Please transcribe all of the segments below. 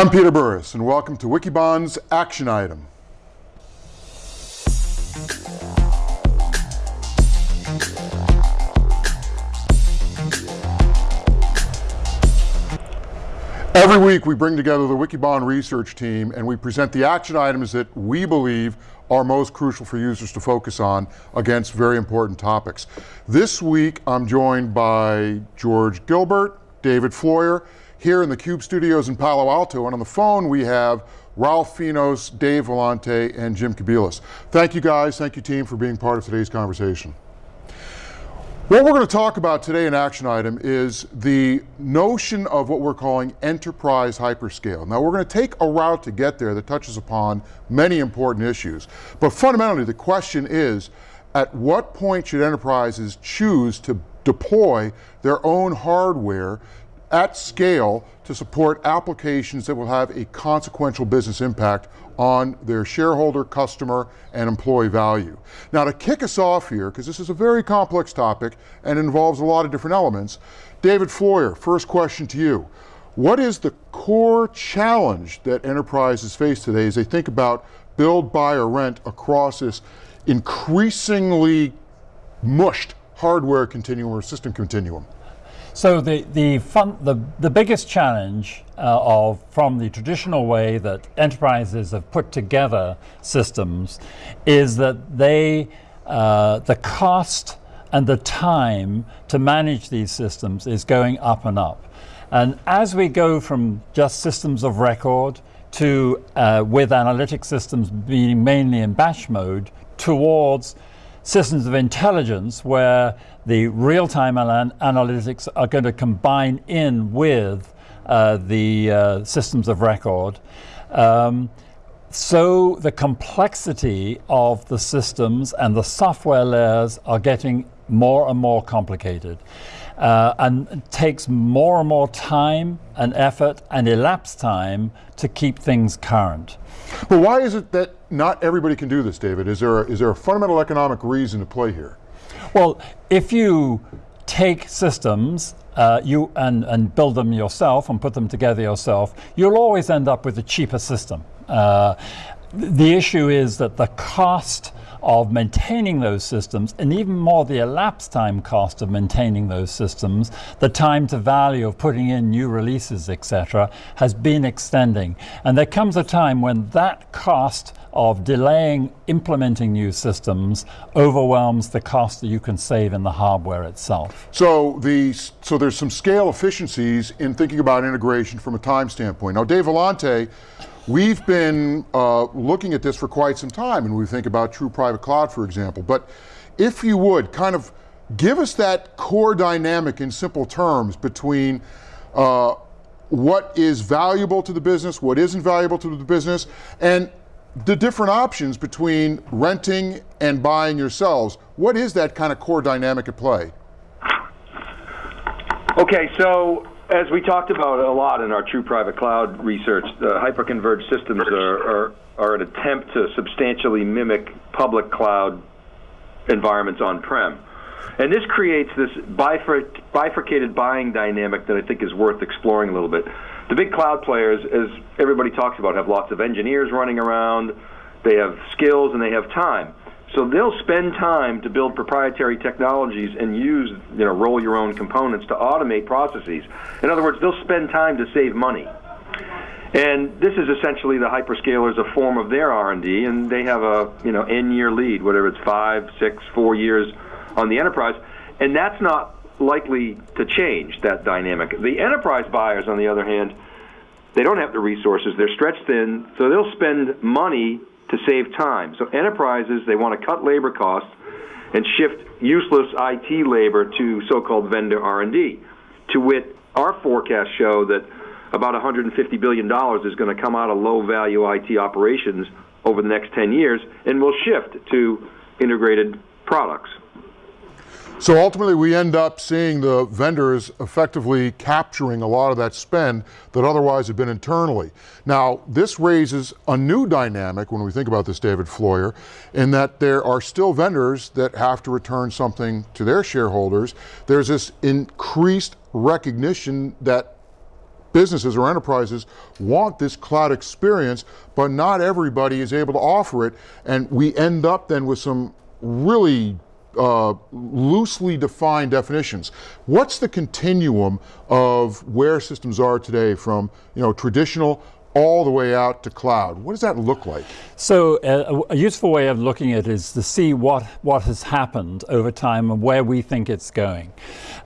I'm Peter Burris and welcome to Wikibon's Action Item. Every week we bring together the Wikibon research team and we present the action items that we believe are most crucial for users to focus on against very important topics. This week I'm joined by George Gilbert, David Floyer, here in the CUBE studios in Palo Alto, and on the phone we have Ralph Finos, Dave Vellante, and Jim Kobielus. Thank you guys, thank you team for being part of today's conversation. What we're going to talk about today in action item is the notion of what we're calling enterprise hyperscale. Now we're going to take a route to get there that touches upon many important issues. But fundamentally the question is, at what point should enterprises choose to deploy their own hardware at scale to support applications that will have a consequential business impact on their shareholder, customer, and employee value. Now to kick us off here, because this is a very complex topic and involves a lot of different elements, David Floyer, first question to you. What is the core challenge that enterprises face today as they think about build, buy, or rent across this increasingly mushed hardware continuum or system continuum? So the the fun, the the biggest challenge uh, of from the traditional way that enterprises have put together systems is that they uh, the cost and the time to manage these systems is going up and up. And as we go from just systems of record to uh, with analytic systems being mainly in batch mode towards systems of intelligence where the real-time analytics are going to combine in with uh, the uh, systems of record. Um, so the complexity of the systems and the software layers are getting more and more complicated. Uh, and takes more and more time and effort and elapsed time to keep things current. But why is it that not everybody can do this, David? Is there a, is there a fundamental economic reason to play here? Well, if you take systems uh, you and, and build them yourself and put them together yourself, you'll always end up with a cheaper system. Uh, the issue is that the cost of maintaining those systems and even more the elapsed time cost of maintaining those systems, the time to value of putting in new releases, etc., has been extending. And there comes a time when that cost of delaying implementing new systems overwhelms the cost that you can save in the hardware itself. So the so there's some scale efficiencies in thinking about integration from a time standpoint. Now Dave Vellante, we've been uh, looking at this for quite some time and we think about true private cloud for example, but if you would kind of give us that core dynamic in simple terms between uh, what is valuable to the business, what isn't valuable to the business, and the different options between renting and buying yourselves, what is that kind of core dynamic at play? Okay, so as we talked about a lot in our true private cloud research, the hyperconverged systems are, are, are an attempt to substantially mimic public cloud environments on-prem. And this creates this bifurcated buying dynamic that I think is worth exploring a little bit the big cloud players, as everybody talks about, have lots of engineers running around, they have skills, and they have time. So they'll spend time to build proprietary technologies and use, you know, roll your own components to automate processes. In other words, they'll spend time to save money. And this is essentially the hyperscalers a form of their R&D, and they have a you know n-year lead, whatever it's five, six, four years on the enterprise, and that's not likely to change that dynamic. The enterprise buyers, on the other hand, they don't have the resources. They're stretched thin, so they'll spend money to save time. So enterprises, they want to cut labor costs and shift useless IT labor to so-called vendor R&D. To wit, our forecasts show that about $150 billion is going to come out of low-value IT operations over the next 10 years, and will shift to integrated products. So ultimately we end up seeing the vendors effectively capturing a lot of that spend that otherwise had been internally. Now this raises a new dynamic when we think about this David Floyer, in that there are still vendors that have to return something to their shareholders. There's this increased recognition that businesses or enterprises want this cloud experience, but not everybody is able to offer it. And we end up then with some really uh, loosely defined definitions. What's the continuum of where systems are today from you know, traditional all the way out to cloud. What does that look like? So uh, a useful way of looking at it is to see what, what has happened over time and where we think it's going.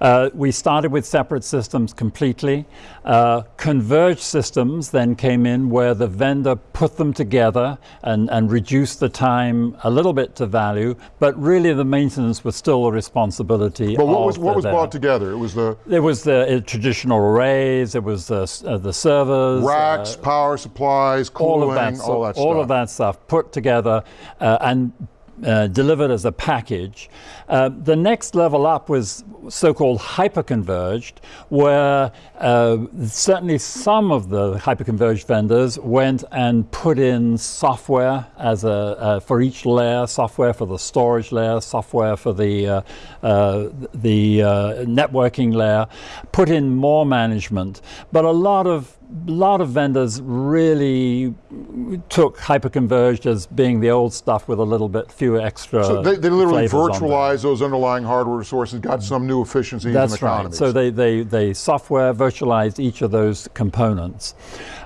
Uh, we started with separate systems completely. Uh, converged systems then came in where the vendor put them together and, and reduced the time a little bit to value, but really the maintenance was still a responsibility But what was, what the was brought together? It was the It was the uh, traditional arrays, it was the, uh, the servers, racks, uh, power supplies, cooling, all of that, all that all stuff. of that stuff put together uh, and uh, delivered as a package. Uh, the next level up was so-called hyperconverged, where uh, certainly some of the hyperconverged vendors went and put in software as a uh, for each layer, software for the storage layer, software for the uh, uh, the uh, networking layer, put in more management, but a lot of lot of vendors really took hyperconverged as being the old stuff with a little bit fewer extra. So they, they literally virtualized those underlying hardware resources, got some new efficiencies That's right. So they, they, they software virtualized each of those components.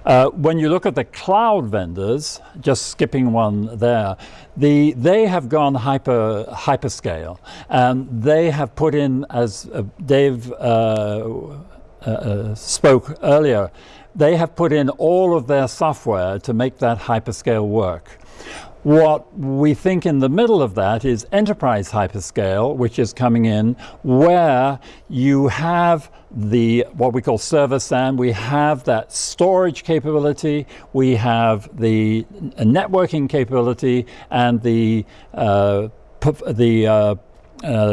Uh, when you look at the cloud vendors, just skipping one there, the, they have gone hyper hyperscale, and they have put in, as uh, Dave uh, uh, uh, spoke earlier, they have put in all of their software to make that hyperscale work. What we think in the middle of that is enterprise hyperscale, which is coming in where you have the what we call server SAN, we have that storage capability, we have the networking capability, and the uh, the uh, uh,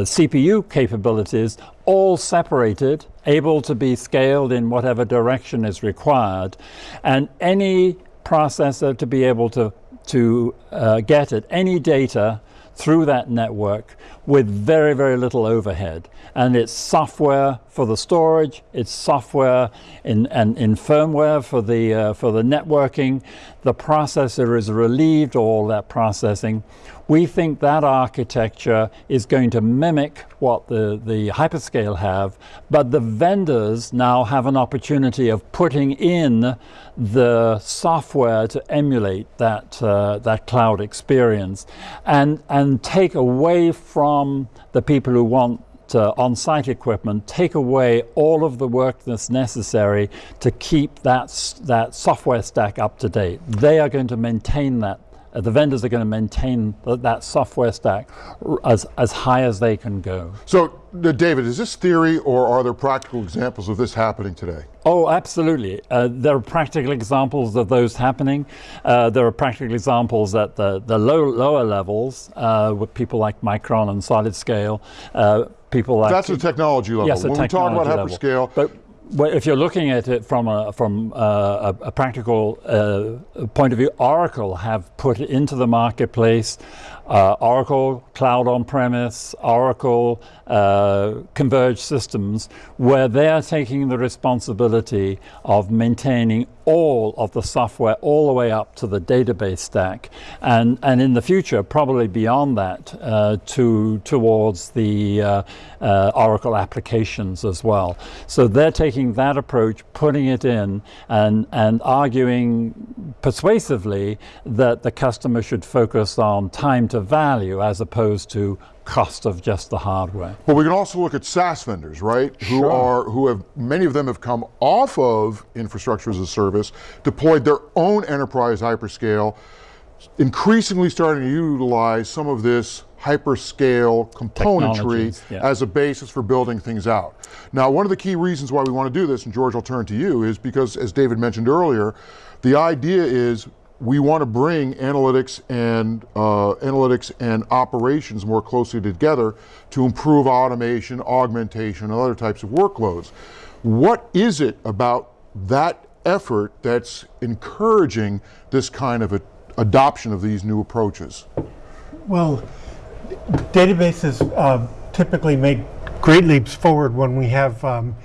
CPU capabilities all separated, able to be scaled in whatever direction is required, and any processor to be able to to uh, get at any data through that network with very, very little overhead. And it's software for the storage, it's software in, and in firmware for the, uh, for the networking. The processor is relieved of all that processing. We think that architecture is going to mimic what the, the hyperscale have, but the vendors now have an opportunity of putting in the software to emulate that, uh, that cloud experience and, and take away from the people who want uh, on-site equipment, take away all of the work that's necessary to keep that, that software stack up to date. They are going to maintain that. Uh, the vendors are going to maintain th- that software stack r- as, as high as they can go. So, uh, David, is this theory or are there practical examples of this happening today? Oh, absolutely. Uh, there are practical examples of those happening. Uh, there are practical examples at the, the low, lower levels uh, with people like Micron and Solid Scale. Uh, people like That's the technology level. Yes, when we talk about level. hyperscale, But well, if you're looking at it from a from a, a practical uh, point of view, Oracle have put into the marketplace uh, Oracle Cloud on-premise, Oracle uh, converged systems, where they are taking the responsibility of maintaining all of the software all the way up to the database stack, and and in the future, probably beyond that, uh, to towards the uh, uh, Oracle applications as well. So they're taking that approach, putting it in, and and arguing persuasively that the customer should focus on time to value as opposed to cost of just the hardware. But we can also look at SaaS vendors, right? Sure. Who are who have many of them have come off of infrastructure as a service, deployed their own enterprise hyperscale, increasingly starting to utilize some of this hyperscale componentry yeah. as a basis for building things out. Now, one of the key reasons why we want to do this, and George, I'll turn to you, is because, as David mentioned earlier, the idea is we want to bring analytics and uh, analytics and operations more closely together to improve automation, augmentation, and other types of workloads. What is it about that effort that's encouraging this kind of a, adoption of these new approaches? Well, databases uh, typically make great leaps forward when we have um,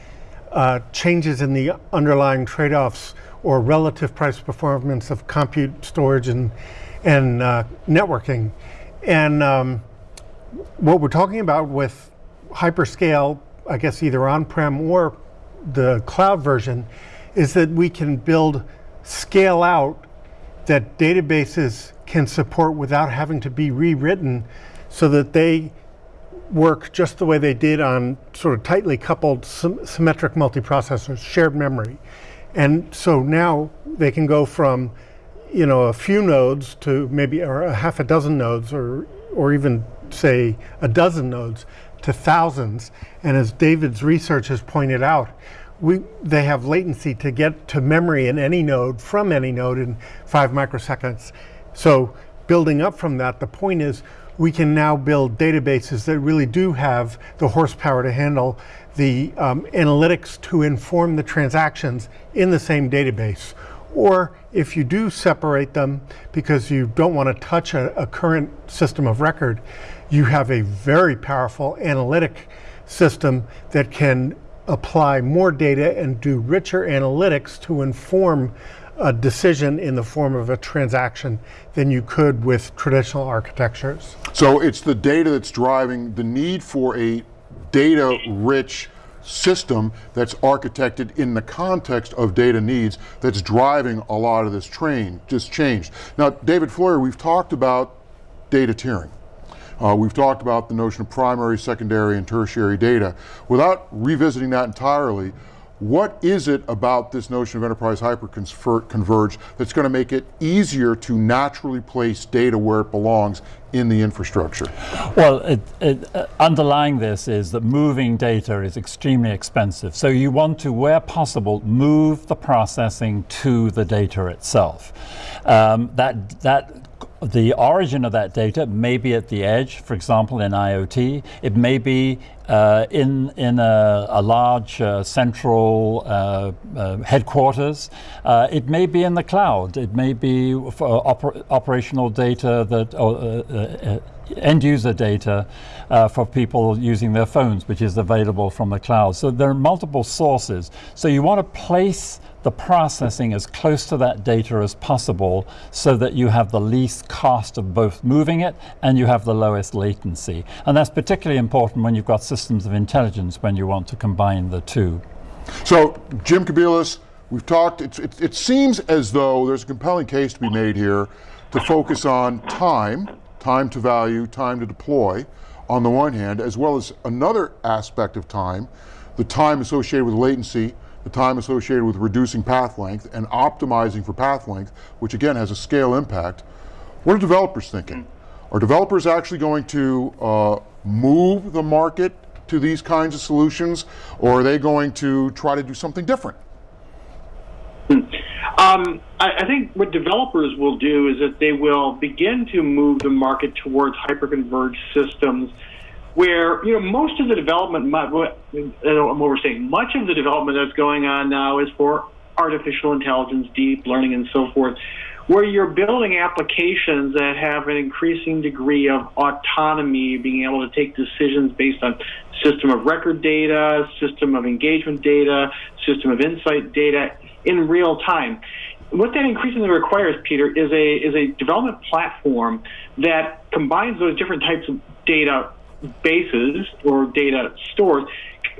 uh, changes in the underlying trade-offs or relative price performance of compute, storage, and and uh, networking. And um, what we're talking about with hyperscale, I guess either on-prem or the cloud version, is that we can build scale out that databases can support without having to be rewritten so that they work just the way they did on sort of tightly coupled symmetric multiprocessors, shared memory. And so now they can go from, you know, a few nodes to maybe or a half a dozen nodes or, or even say a dozen nodes to thousands. And as David's research has pointed out, we, they have latency to get to memory in any node from any node in five microseconds. So building up from that, the point is we can now build databases that really do have the horsepower to handle the um, analytics to inform the transactions in the same database. Or if you do separate them because you don't want to touch a, a current system of record, you have a very powerful analytic system that can apply more data and do richer analytics to inform a decision in the form of a transaction than you could with traditional architectures. So it's the data that's driving the need for a data rich system that's architected in the context of data needs that's driving a lot of this train, just changed. Now, David Floyer, we've talked about data tiering. Uh, we've talked about the notion of primary, secondary, and tertiary data. Without revisiting that entirely, what is it about this notion of enterprise hyperconverged that's going to make it easier to naturally place data where it belongs in the infrastructure? Well, it, it, uh, underlying this is that moving data is extremely expensive. So you want to, where possible, move the processing to the data itself. Um, that, that the origin of that data may be at the edge, for example, in IoT. It may be uh, in, in a, a large uh, central uh, uh headquarters. Uh, it may be in the cloud. It may be for oper operational data that uh, end user data uh, for people using their phones, which is available from the cloud. So there are multiple sources. So you want to place the processing as close to that data as possible so that you have the least cost of both moving it and you have the lowest latency. And that's particularly important when you've got systems of intelligence when you want to combine the two. So Jim Kobielus, we've talked, it, it seems as though there's a compelling case to be made here to focus on time, time to value, time to deploy on the one hand, as well as another aspect of time, the time associated with latency, the time associated with reducing path length and optimizing for path length, which again has a scale impact. What are developers thinking? Are developers actually going to uh, move the market to these kinds of solutions, or are they going to try to do something different? Um, I, I, think what developers will do is that they will begin to move the market towards hyperconverged systems where you know most of the development, we're saying, much of the development that's going on now is for artificial intelligence, deep learning, and so forth, where you're building applications that have an increasing degree of autonomy, being able to take decisions based on system of record data, system of engagement data, system of insight data in real time. What that increasingly requires, Peter, is a is a development platform that combines those different types of data bases or data stores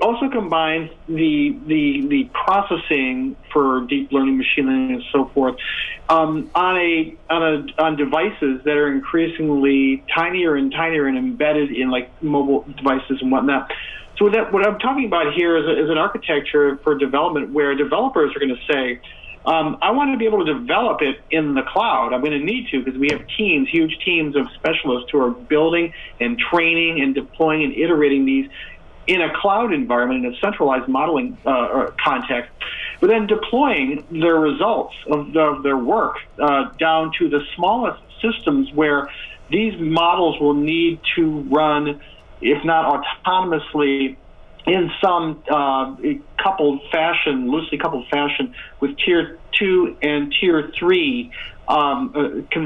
also combines the the the processing for deep learning, machine learning, and so forth um, on a on a on devices that are increasingly tinier and tinier and embedded in like mobile devices and whatnot. So that what I'm talking about here is, a, is an architecture for development where developers are going to say um, I want to be able to develop it in the cloud. I'm going to need to because we have teams, huge teams of specialists who are building and training and deploying and iterating these in a cloud environment, in a centralized modeling uh, context, but then deploying their results of, of their work uh, down to the smallest systems where these models will need to run, if not autonomously, in some uh, coupled fashion, loosely coupled fashion, with tier two and tier three um, uh,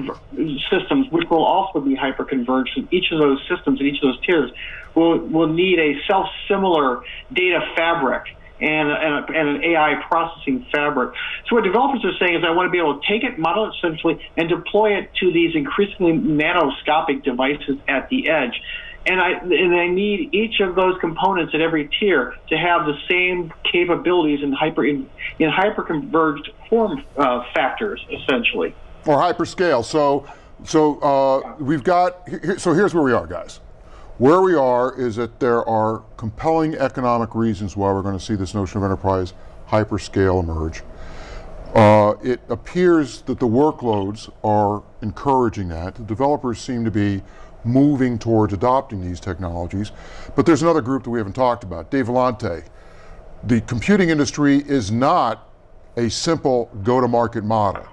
systems, which will also be hyperconverged. And each of those systems and each of those tiers will will need a self-similar data fabric and, and, and an AI processing fabric. So what developers are saying is I want to be able to take it, model it centrally, and deploy it to these increasingly nanoscopic devices at the edge. And I, and I need each of those components at every tier to have the same capabilities in hyper in, in hyperconverged form uh, factors, essentially. Or hyperscale. So, so uh, we've got. So here's where we are, guys. Where we are is that there are compelling economic reasons why we're going to see this notion of enterprise hyperscale emerge. Uh, it appears that the workloads are encouraging that. The developers seem to be moving towards adopting these technologies. But there's another group that we haven't talked about, Dave Vellante. The computing industry is not a simple go-to-market model.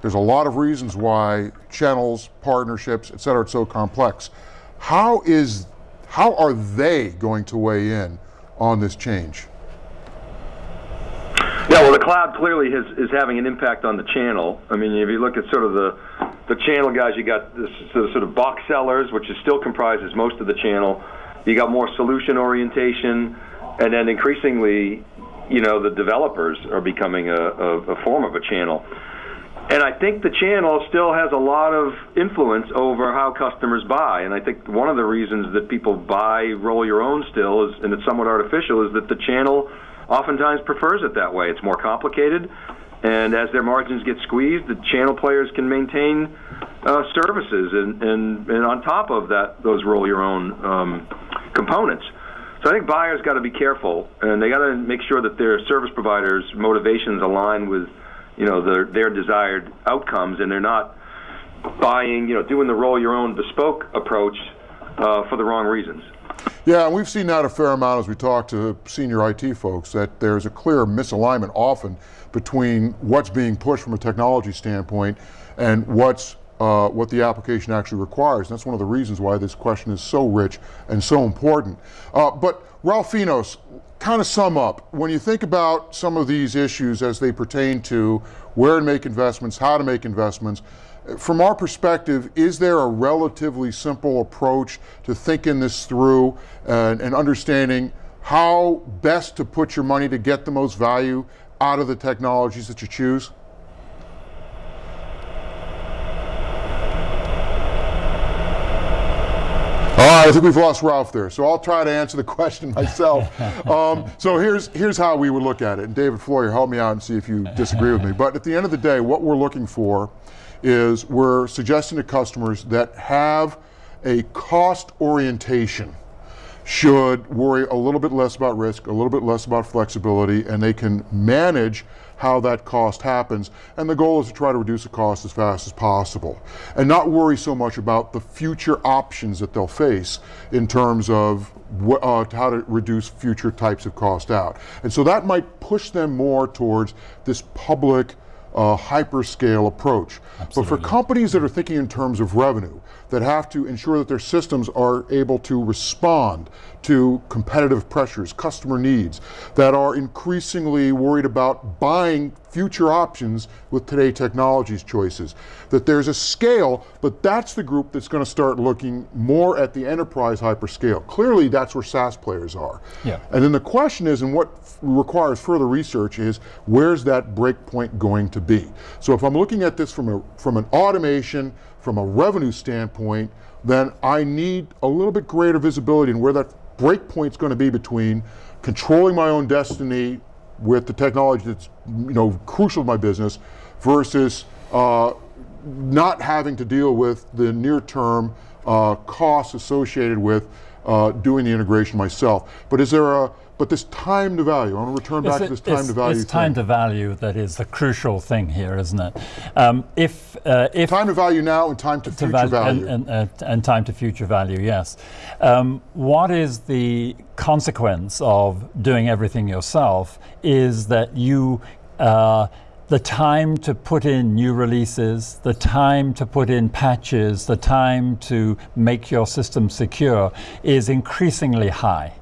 There's a lot of reasons why channels, partnerships, et cetera, it's so complex. How is, how are they going to weigh in on this change? Yeah, well, the cloud clearly has, is having an impact on the channel. I mean, if you look at sort of the the channel guys, you got this sort of box sellers, which is still comprises most of the channel. You got more solution orientation, and then increasingly, you know, the developers are becoming a, a, a form of a channel. And I think the channel still has a lot of influence over how customers buy. And I think one of the reasons that people buy roll your own still is, and it's somewhat artificial, is that the channel oftentimes prefers it that way. It's more complicated, and as their margins get squeezed, the channel players can maintain uh, services and, and, and on top of that, those roll your own um, components. So I think buyers got to be careful, and they got to make sure that their service providers' motivations align with, you know, their their desired outcomes, and they're not buying, you know, doing the roll your own bespoke approach uh, for the wrong reasons. Yeah, and we've seen that a fair amount as we talk to senior IT folks, that there's a clear misalignment often between what's being pushed from a technology standpoint and what's uh, what the application actually requires. And that's one of the reasons why this question is so rich and so important. Uh, but Ralph Finos, kind of sum up, when you think about some of these issues as they pertain to where to make investments, how to make investments, from our perspective, is there a relatively simple approach to thinking this through and, and, understanding how best to put your money to get the most value out of the technologies that you choose? All right, I think we've lost Ralph there, so I'll try to answer the question myself. um, so here's, here's how we would look at it, and David Floyer, help me out and see if you disagree with me. But at the end of the day, what we're looking for is we're suggesting to customers that have a cost orientation should worry a little bit less about risk, a little bit less about flexibility, and they can manage how that cost happens. And the goal is to try to reduce the cost as fast as possible and not worry so much about the future options that they'll face in terms of uh, how to reduce future types of cost out. And so that might push them more towards this public uh, hyperscale approach. Absolutely. But for companies that are thinking in terms of revenue, that have to ensure that their systems are able to respond to competitive pressures, customer needs, that are increasingly worried about buying future options with today technologies choices. That there's a scale, but that's the group that's going to start looking more at the enterprise hyperscale. Clearly that's where SaaS players are. Yeah. And then the question is, and what requires further research is, where's that breakpoint going to be? So if I'm looking at this from, a, from an automation, from a revenue standpoint, then I need a little bit greater visibility in where that breakpoint's going to be between controlling my own destiny with the technology that's you know crucial to my business versus uh, not having to deal with the near-term uh, costs associated with uh, doing the integration myself. But is there a but this time to value, I want to return back it, to this time to value. It's time to value that is the crucial thing here, isn't it? Um, if, uh, if time to value now and time to, to future val value. And, and, uh, and, time to future value, yes. Um, what is the consequence of doing everything yourself is that you uh, the time to put in new releases, the time to put in patches, the time to make your system secure is increasingly high.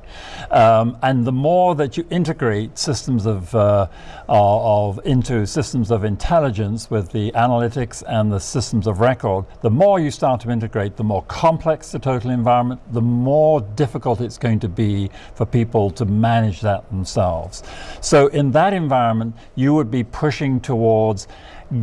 Um, and the more that you integrate systems of, uh, of into systems of intelligence with the analytics and the systems of record, the more you start to integrate, the more complex the total environment, the more difficult it's going to be for people to manage that themselves. So in that environment, you would be pushing towards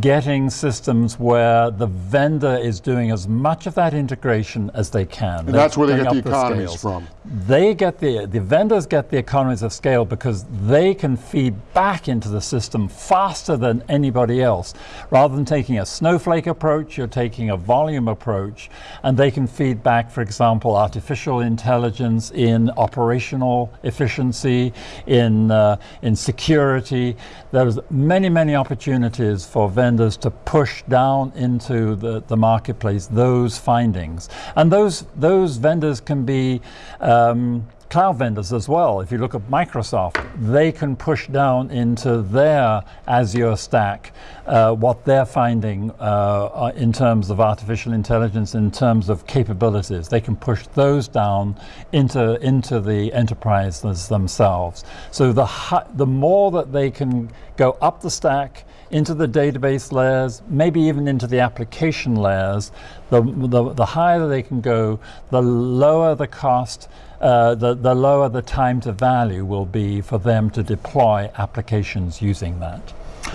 getting systems where the vendor is doing as much of that integration as they can. And that's where they get the economies scales. from. They get the, the vendors get the economies of scale because they can feed back into the system faster than anybody else. Rather than taking a snowflake approach, you're taking a volume approach, and they can feed back, for example, artificial intelligence in operational efficiency, in, uh, in security. There's many, many opportunities for vendors to push down into the, the marketplace those findings. And those, those vendors can be um, cloud vendors as well. If you look at Microsoft, they can push down into their Azure stack uh, what they're finding uh, in terms of artificial intelligence, in terms of capabilities. They can push those down into, into the enterprises themselves. So the, the more that they can go up the stack, into the database layers, maybe even into the application layers, the, the, the higher they can go, the lower the cost, uh, the, the lower the time to value will be for them to deploy applications using that.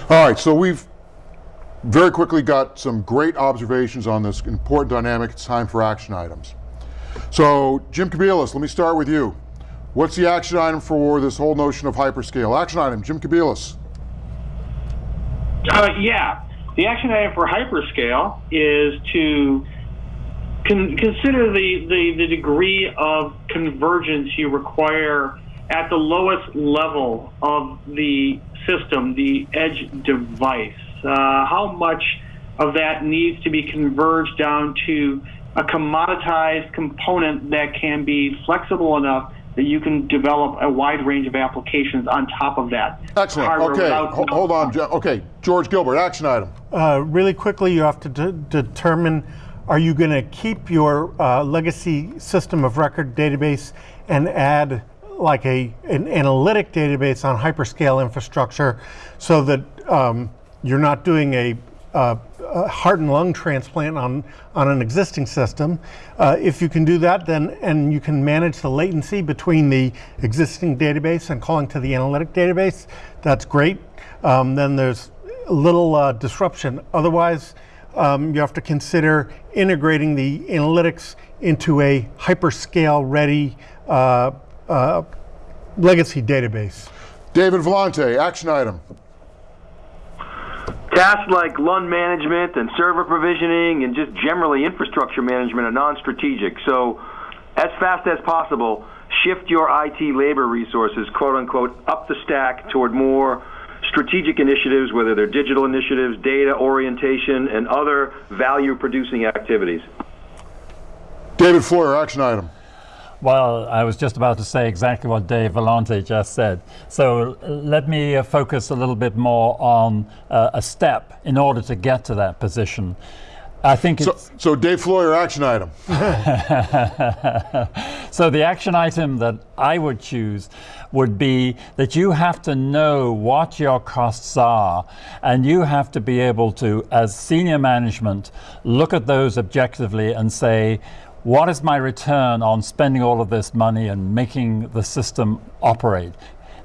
All right, so we've very quickly got some great observations on this important dynamic. It's time for action items. So Jim Kobielus, let me start with you. What's the action item for this whole notion of hyperscale? Action item, Jim Kobielus. Uh, yeah. The action item for hyperscale is to con- consider the, the, the degree of convergence you require at the lowest level of the system, the edge device. Uh, how much of that needs to be converged down to a commoditized component that can be flexible enough that you can develop a wide range of applications on top of that. Excellent. Okay, hold on. Okay, George Gilbert, action item. Uh, really quickly, you have to de determine are you going to keep your uh, legacy system of record database and add like a an analytic database on hyperscale infrastructure so that um, you're not doing a a heart and lung transplant on, on an existing system. Uh, if you can do that, then and you can manage the latency between the existing database and calling to the analytic database, that's great. Um, then there's little uh, disruption. Otherwise, um, you have to consider integrating the analytics into a hyperscale ready uh, uh legacy database. David Vellante, action item. Tasks like LUN management and server provisioning and just generally infrastructure management are non-strategic. So as fast as possible, shift your IT labor resources, quote unquote, up the stack toward more strategic initiatives, whether they're digital initiatives, data orientation, and other value producing activities. David Floyer, action item. Well, I was just about to say exactly what Dave Vellante just said. So let me uh, focus a little bit more on uh, a step in order to get to that position. I think so, so Dave Floyer, action item. so the action item that I would choose would be that you have to know what your costs are and you have to be able to, as senior management, look at those objectively and say, what is my return on spending all of this money and making the system operate?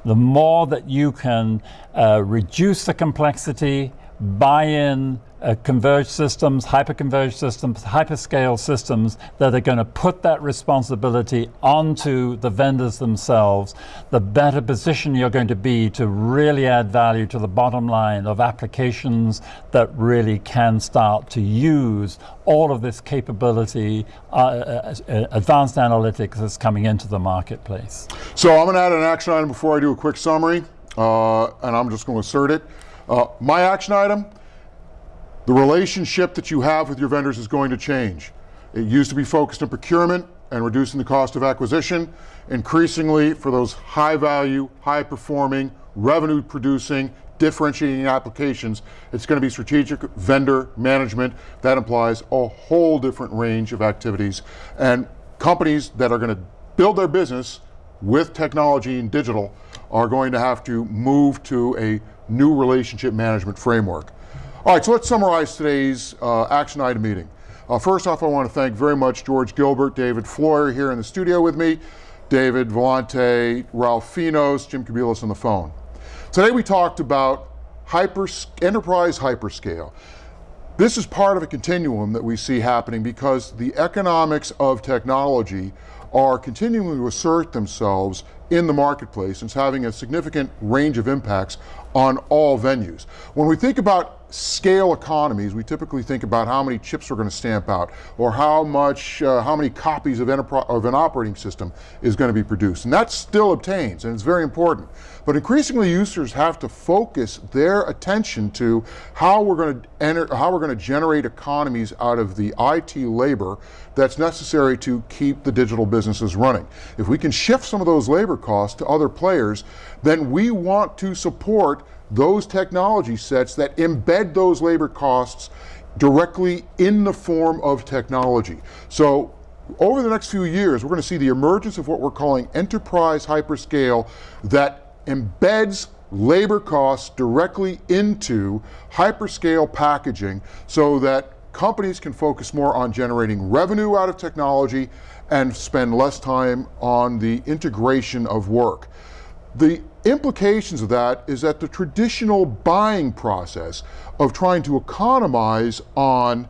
The more that you can uh, reduce the complexity, buy in uh, converged systems, hyper-converged systems, hyperscale systems that are going to put that responsibility onto the vendors themselves, the better position you're going to be to really add value to the bottom line of applications that really can start to use all of this capability, uh, uh, uh advanced analytics that's coming into the marketplace. So I'm going to add an action item before I do a quick summary, uh, and I'm just going to assert it. Uh, my action item, the relationship that you have with your vendors is going to change. It used to be focused on procurement and reducing the cost of acquisition. Increasingly, for those high value, high performing, revenue producing, differentiating applications, it's going to be strategic vendor management. That implies a whole different range of activities. And companies that are going to build their business with technology and digital are going to have to move to a new relationship management framework. All right, so let's summarize today's uh, action item meeting. Uh, first off, I want to thank very much George Gilbert, David Floyer here in the studio with me, David Vellante, Ralph Finos, Jim Kobielus on the phone. Today we talked about hyper, enterprise hyperscale. This is part of a continuum that we see happening because the economics of technology are continuing to assert themselves in the marketplace and it's having a significant range of impacts on all venues. When we think about scale economies, we typically think about how many chips we're going to stamp out or how much, uh, how many copies of, of an operating system is going to be produced. And that still obtains and it's very important. But increasingly users have to focus their attention to how we're going to enter, how we're going to generate economies out of the IT labor that's necessary to keep the digital businesses running. If we can shift some of those labor costs to other players, then we want to support those technology sets that embed those labor costs directly in the form of technology. So over the next few years, we're going to see the emergence of what we're calling enterprise hyperscale that embeds labor costs directly into hyperscale packaging so that companies can focus more on generating revenue out of technology and spend less time on the integration of work. The implications of that is that the traditional buying process of trying to economize on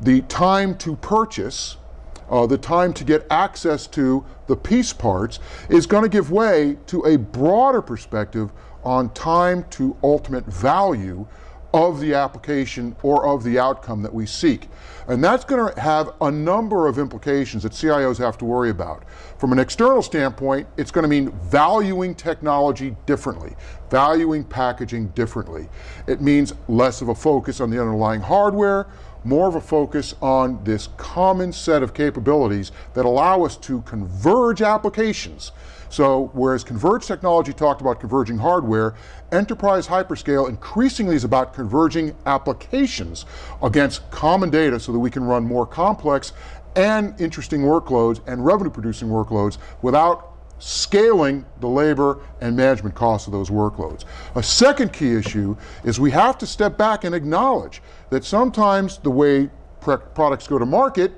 the time to purchase, uh, the time to get access to the piece parts, is going to give way to a broader perspective on time to ultimate value of the application or of the outcome that we seek. And that's going to have a number of implications that CIOs have to worry about. From an external standpoint, it's going to mean valuing technology differently, valuing packaging differently. It means less of a focus on the underlying hardware, more of a focus on this common set of capabilities that allow us to converge applications so whereas converged technology talked about converging hardware, enterprise hyperscale increasingly is about converging applications against common data so that we can run more complex and interesting workloads and revenue producing workloads without scaling the labor and management costs of those workloads. A second key issue is we have to step back and acknowledge that sometimes the way products go to market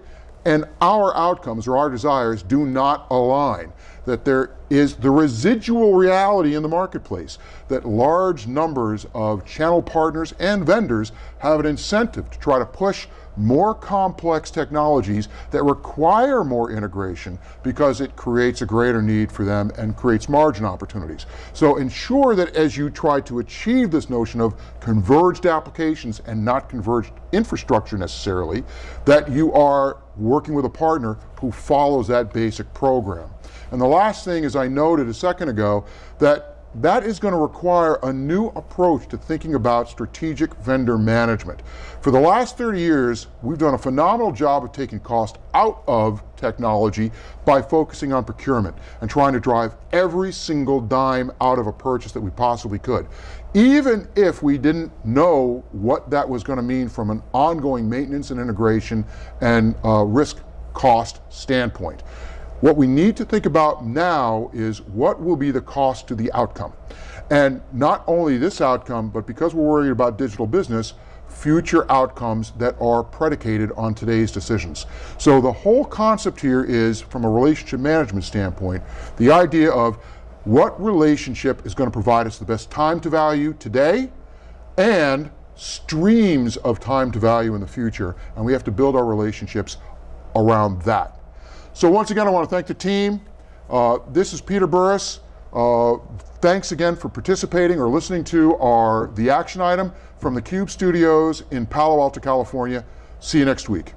and our outcomes or our desires do not align that there is the residual reality in the marketplace that large numbers of channel partners and vendors have an incentive to try to push more complex technologies that require more integration because it creates a greater need for them and creates margin opportunities. So ensure that as you try to achieve this notion of converged applications and not converged infrastructure necessarily, that you are working with a partner who follows that basic program. And the last thing, as I noted a second ago, that that is going to require a new approach to thinking about strategic vendor management. For the last 30 years, we've done a phenomenal job of taking cost out of technology by focusing on procurement and trying to drive every single dime out of a purchase that we possibly could. Even if we didn't know what that was going to mean from an ongoing maintenance and integration and uh, risk cost standpoint. What we need to think about now is what will be the cost to the outcome. And not only this outcome, but because we're worried about digital business, future outcomes that are predicated on today's decisions. So the whole concept here is, from a relationship management standpoint, the idea of what relationship is going to provide us the best time to value today and streams of time to value in the future. And we have to build our relationships around that. So once again, I want to thank the team. Uh, this is Peter Burris. Uh, thanks again for participating or listening to our The Action Item from the Cube Studios in Palo Alto, California. See you next week.